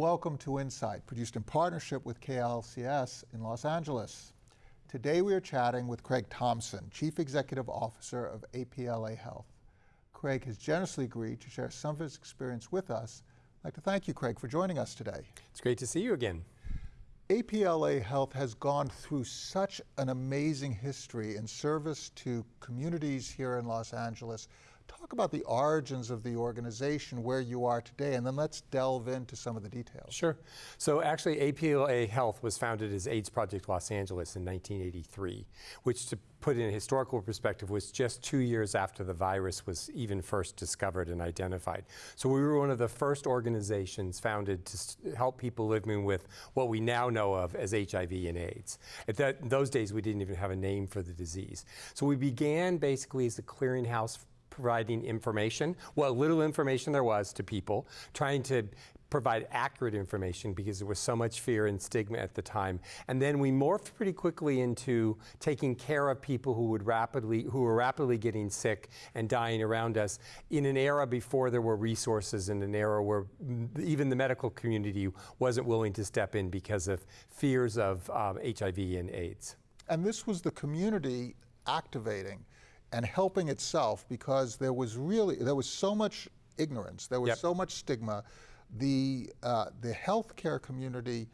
Welcome to Insight, produced in partnership with KLCS in Los Angeles. Today we are chatting with Craig Thompson, Chief Executive Officer of APLA Health. Craig has generously agreed to share some of his experience with us. I'd like to thank you, Craig, for joining us today. It's great to see you again. APLA Health has gone through such an amazing history in service to communities here in Los Angeles, Talk about the origins of the organization, where you are today, and then let's delve into some of the details. Sure. So actually, APLA Health was founded as AIDS Project Los Angeles in 1983, which to put in a historical perspective was just two years after the virus was even first discovered and identified. So we were one of the first organizations founded to help people living with what we now know of as HIV and AIDS. At that, those days, we didn't even have a name for the disease. So we began basically as a clearinghouse providing information, what little information there was to people, trying to provide accurate information because there was so much fear and stigma at the time. And then we morphed pretty quickly into taking care of people who would rapidly who were rapidly getting sick and dying around us in an era before there were resources in an era where even the medical community wasn't willing to step in because of fears of um, HIV and AIDS. And this was the community activating and helping itself because there was really there was so much ignorance, there was yep. so much stigma. The uh, the healthcare community,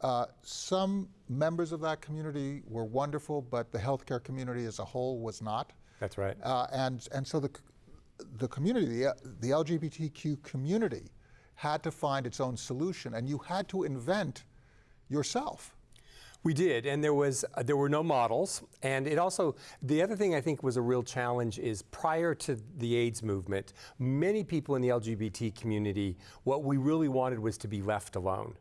uh, some members of that community were wonderful, but the healthcare community as a whole was not. That's right. Uh, and and so the the community, the, the LGBTQ community, had to find its own solution, and you had to invent yourself. We did, and there was uh, there were no models, and it also the other thing I think was a real challenge is prior to the AIDS movement, many people in the LGBT community, what we really wanted was to be left alone.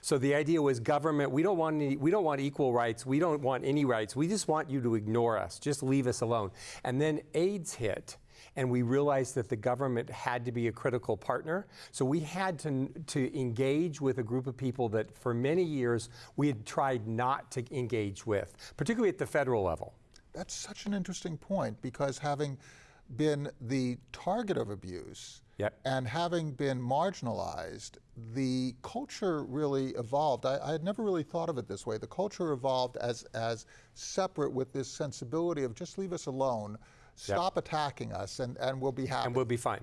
So the idea was government, we don't want any, we don't want equal rights, we don't want any rights, we just want you to ignore us, just leave us alone. And then AIDS hit, and we realized that the government had to be a critical partner. So we had to, to engage with a group of people that for many years we had tried not to engage with, particularly at the federal level. That's such an interesting point because having been the target of abuse yep. and having been marginalized, the culture really evolved. I, I, had never really thought of it this way. The culture evolved as, as separate with this sensibility of just leave us alone stop yep. attacking us, and, and we'll be happy. And we'll be fine.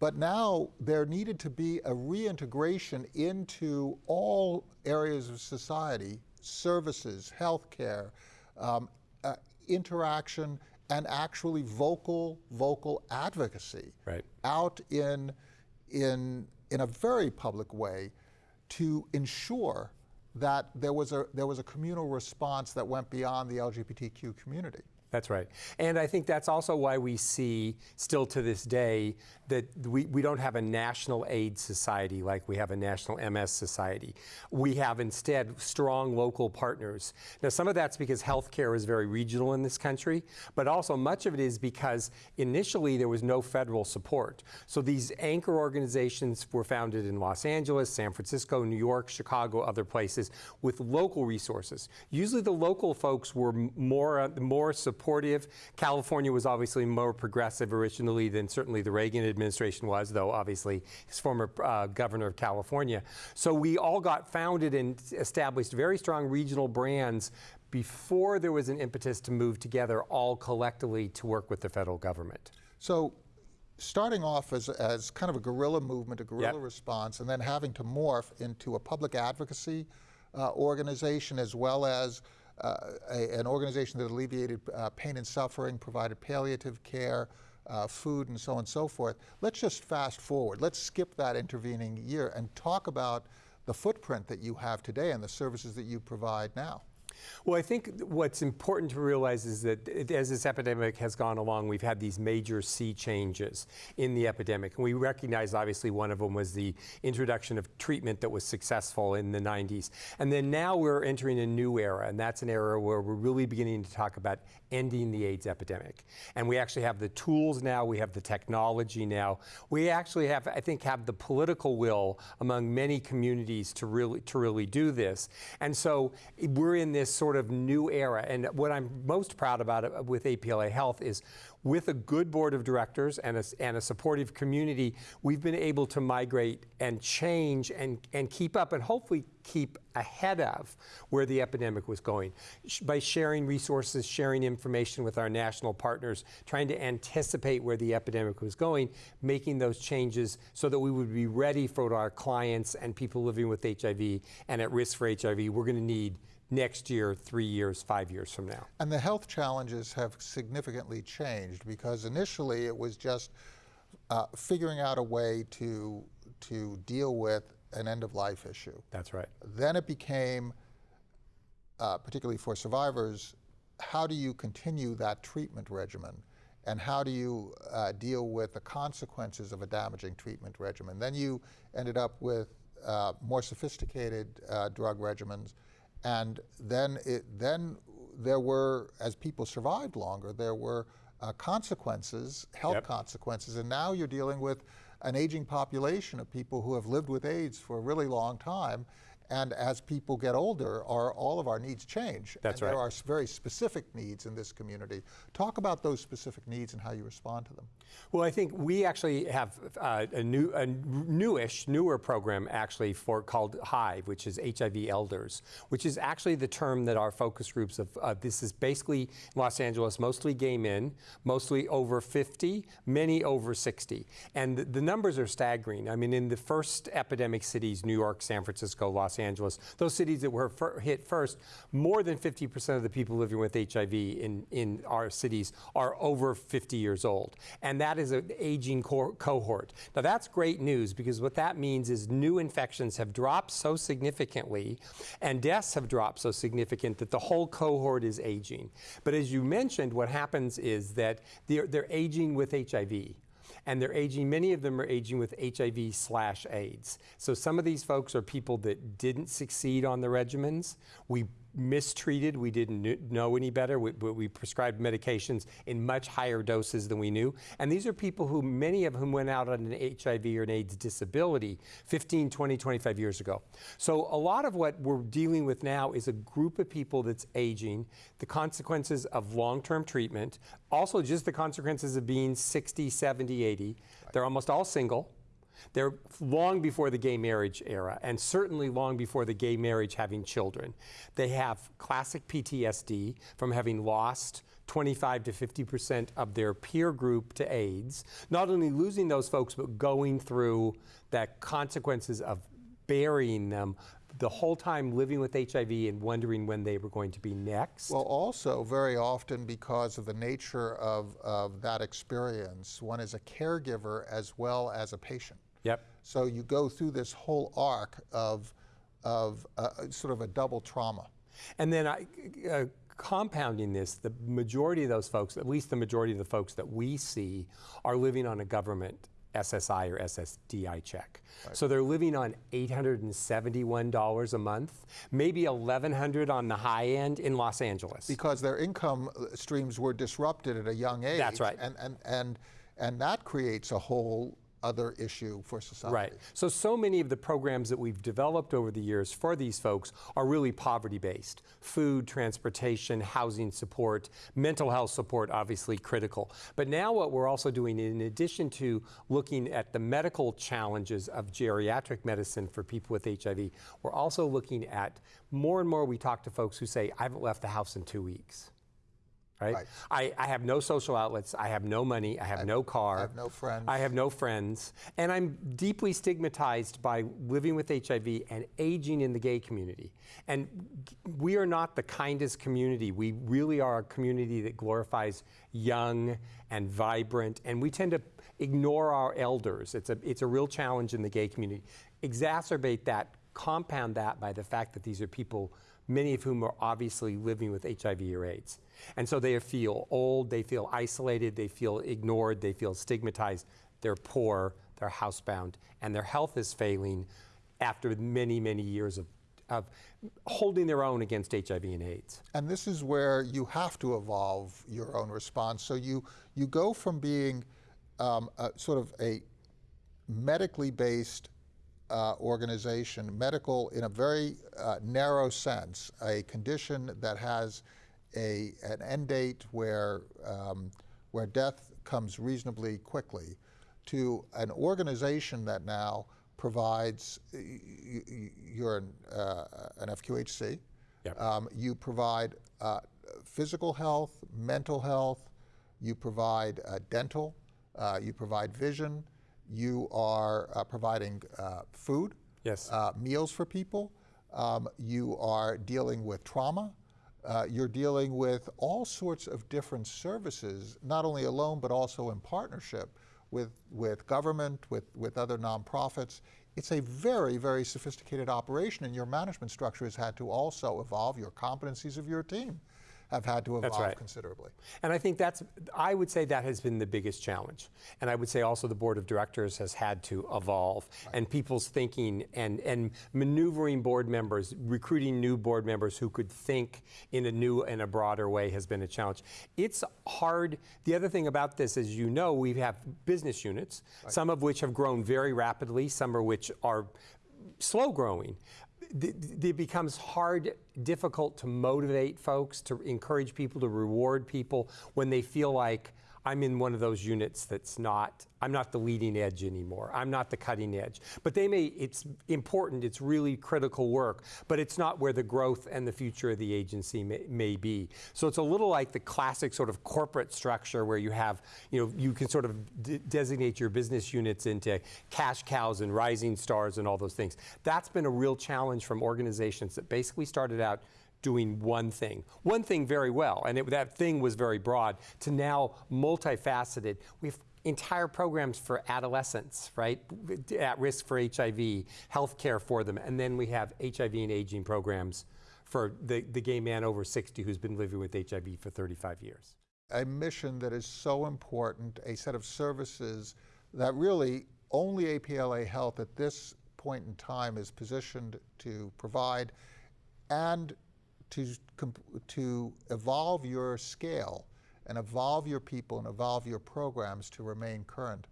But now there needed to be a reintegration into all areas of society, services, healthcare, um, uh, interaction, and actually vocal, vocal advocacy right. out in, in, in a very public way to ensure that there was, a, there was a communal response that went beyond the LGBTQ community. That's right. And I think that's also why we see, still to this day, that we, we don't have a national AIDS society like we have a national MS society. We have instead strong local partners. Now, some of that's because healthcare is very regional in this country, but also much of it is because initially there was no federal support. So these anchor organizations were founded in Los Angeles, San Francisco, New York, Chicago, other places with local resources. Usually the local folks were more, more supportive supportive. California was obviously more progressive originally than certainly the Reagan administration was, though obviously his former uh, governor of California. So we all got founded and established very strong regional brands before there was an impetus to move together all collectively to work with the federal government. So starting off as, as kind of a guerrilla movement, a guerrilla yep. response, and then having to morph into a public advocacy uh, organization as well as uh, a, an organization that alleviated uh, pain and suffering, provided palliative care, uh, food, and so on and so forth. Let's just fast forward. Let's skip that intervening year and talk about the footprint that you have today and the services that you provide now. Well, I think what's important to realize is that as this epidemic has gone along, we've had these major sea changes in the epidemic. And we recognize, obviously, one of them was the introduction of treatment that was successful in the 90s. And then now we're entering a new era, and that's an era where we're really beginning to talk about ending the AIDS epidemic. And we actually have the tools now, we have the technology now. We actually have, I think, have the political will among many communities to really, to really do this. And so we're in this this sort of new era. And what I'm most proud about uh, with APLA Health is with a good board of directors and a, and a supportive community, we've been able to migrate and change and, and keep up and hopefully keep ahead of where the epidemic was going by sharing resources, sharing information with our national partners, trying to anticipate where the epidemic was going, making those changes so that we would be ready for our clients and people living with HIV and at risk for HIV. We're going to need next year, three years, five years from now. And the health challenges have significantly changed because initially it was just uh, figuring out a way to, to deal with an end of life issue. That's right. Then it became, uh, particularly for survivors, how do you continue that treatment regimen? And how do you uh, deal with the consequences of a damaging treatment regimen? Then you ended up with uh, more sophisticated uh, drug regimens. And then, it, then there were, as people survived longer, there were uh, consequences, health Yep. consequences. And now you're dealing with an aging population of people who have lived with AIDS for a really long time. And as people get older, our, all of our needs change. That's and There are very specific needs in this community. Talk about those specific needs and how you respond to them. Well, I think we actually have uh, a new, a newish, newer program actually for called Hive, which is HIV Elders, which is actually the term that our focus groups of. Uh, this is basically Los Angeles, mostly gay men, mostly over 50, many over 60, and the, the numbers are staggering. I mean, in the first epidemic cities, New York, San Francisco, Los Angeles, those cities that were fir- hit first, more than 50% of the people living with HIV in in our cities are over 50 years old, and that is an aging co- cohort. Now, that's great news because what that means is new infections have dropped so significantly and deaths have dropped so significant that the whole cohort is aging. But as you mentioned, what happens is that they're, they're aging with HIV and they're aging many of them are aging with hiv slash aids. So some of these folks are people that didn't succeed on the regimens. We mistreated. We didn't know any better. We, but we prescribed medications in much higher doses than we knew. And these are people who many of whom went out on an hiv or an aids disability 15 20 25 years ago. So a lot of what we're dealing with now is a group of people that's aging the consequences of long-term treatment also just the consequences of being 60 70 80 they're almost all single they're long before the gay marriage era, and certainly long before the gay marriage having children. They have classic PTSD from having lost 25 to 50 percent of their peer group to AIDS. Not only losing those folks, but going through that consequences of burying them the whole time living with HIV and wondering when they were going to be next. Well, also, very often, because of the nature of, of that experience, one is a caregiver as well as a patient. Yep. So you go through this whole arc of, of uh, sort of a double trauma. And then I, uh, compounding this, the majority of those folks, at least the majority of the folks that we see, are living on a government SSI or SSDI check. So they're living on $871 a month, maybe 1100 on the high end in Los Angeles. because their income uh, streams were disrupted at a young age. That's right. And, and, and, and that creates a whole other issue for society. Right. So, so many of the programs that we've developed over the years for these folks are really poverty based food, transportation, housing support, mental health support, obviously critical. But now, what we're also doing, in addition to looking at the medical challenges of geriatric medicine for people with HIV, we're also looking at more and more we talk to folks who say, I haven't left the house in two weeks. Right? Right. I, I have no social outlets. I have no money. I have no car. I have no friends. I have no friends. And I'm deeply stigmatized by living with HIV and aging in the gay community. And we are not the kindest community. We really are a community that glorifies young and vibrant, and we tend to ignore our elders. It's a, it's a real challenge in the gay community. Exacerbate that, compound that by the fact that these are people, many of whom are obviously living with HIV or AIDS. And so they feel old, they feel isolated, they feel ignored, they feel stigmatized, they're poor, they're housebound, and their health is failing after many, many years of, of holding their own against HIV and AIDS. And this is where you have to evolve your own response. So you, you go from being um, a, sort of a medically based uh, organization, medical in a very uh, narrow sense, a condition that has a, an end date where, um, where death comes reasonably quickly, to an organization that now provides, you're an, uh, an FQHC, Yep. um, you provide uh, physical health, mental health, you provide uh, dental, uh, you provide vision, you are uh, providing uh, food, Yes. uh, meals for people, um, you are dealing with trauma, uh, you're dealing with all sorts of different services, not only alone but also in partnership with, with government, with, with other nonprofits. It's a very, very sophisticated operation, and your management structure has had to also evolve. Your competencies of your team have had to evolve right. considerably. And I think that's, I would say that has been the biggest challenge. And I would say also the board of directors has had to evolve. And people's thinking and, and maneuvering board members, recruiting new board members who could think in a new and a broader way has been a challenge. It's hard. The other thing about this, as you know, we have business units, some of which have grown very rapidly, some of which are slow growing. It becomes hard, difficult to motivate folks, to encourage people, to reward people when they feel like I'm in one of those units that's not, I'm not the leading edge anymore. I'm not the cutting edge. But they may, it's important, it's really critical work, but it's not where the growth and the future of the agency may, may be. So it's a little like the classic sort of corporate structure where you have, you know, you can sort of designate your business units into cash cows and rising stars and all those things. That's been a real challenge from organizations that basically started out doing one thing, one thing very well, and it, that thing was very broad, to now multifaceted. We have entire programs for adolescents, right, at risk for HIV, health care for them, and then we have HIV and aging programs for the, the gay man over 60 who's been living with HIV for 35 years. a mission that is so important, a set of services that really only APLA Health at this point in time is positioned to provide and to, to evolve your scale and evolve your people and evolve your programs to remain current.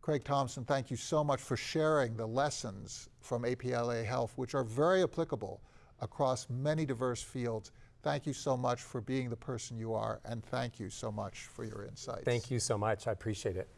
Craig Thompson, thank you so much for sharing the lessons from APLA Health, which are very applicable across many diverse fields. Thank you so much for being the person you are, and thank you so much for your insights. Thank you so much. I appreciate it.